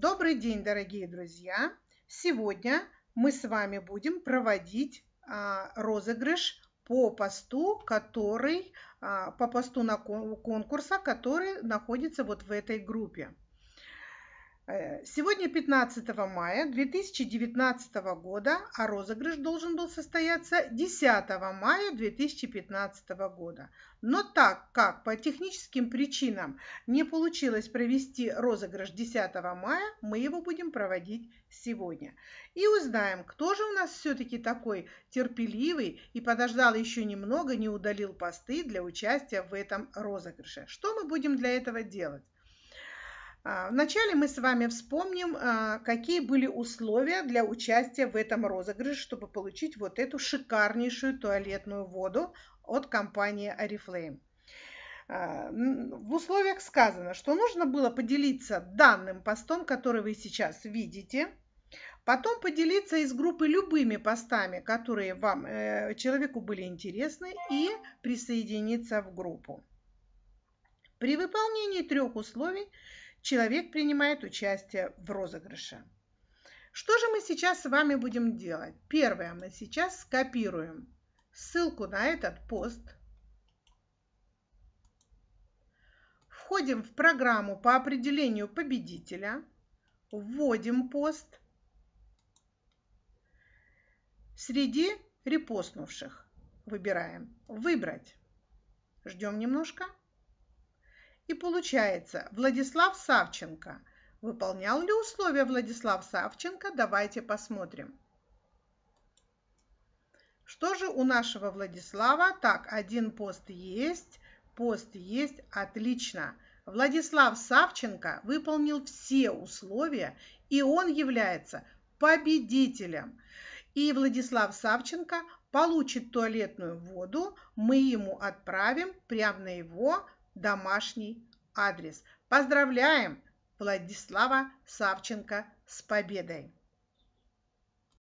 Добрый день, дорогие друзья! Сегодня мы с вами будем проводить а, розыгрыш по посту, который, а, по посту на конкурса, который находится вот в этой группе. Э, сегодня 15 мая 2019 года, а розыгрыш должен был состояться 10 мая 2015 года. Но так как по техническим причинам не получилось провести розыгрыш 10 мая, мы его будем проводить сегодня. И узнаем, кто же у нас все-таки такой терпеливый и подождал еще немного, не удалил посты для участия в этом розыгрыше. Что мы будем для этого делать? А, вначале мы с вами вспомним, а, какие были условия для участия в этом розыгрыше, чтобы получить вот эту шикарнейшую туалетную воду от компании Oriflame. А, в условиях сказано, что нужно было поделиться данным постом, который вы сейчас видите, потом поделиться из группы любыми постами, которые вам, э, человеку были интересны, и присоединиться в группу. При выполнении трех условий человек принимает участие в розыгрыше. Что же мы сейчас с вами будем делать? Первое, мы сейчас скопируем ссылку на этот пост. Входим в программу по определению победителя. Вводим пост. Среди репостнувших выбираем «Выбрать». Ждем немножко. И получается, Владислав Савченко. Выполнял ли условия Владислав Савченко? Давайте посмотрим. Что же у нашего Владислава? Так, один пост есть, пост есть, отлично. Владислав Савченко выполнил все условия, и он является победителем. И Владислав Савченко получит туалетную воду, мы ему отправим прямо на его домашний адрес. Поздравляем Владислава Савченко с победой!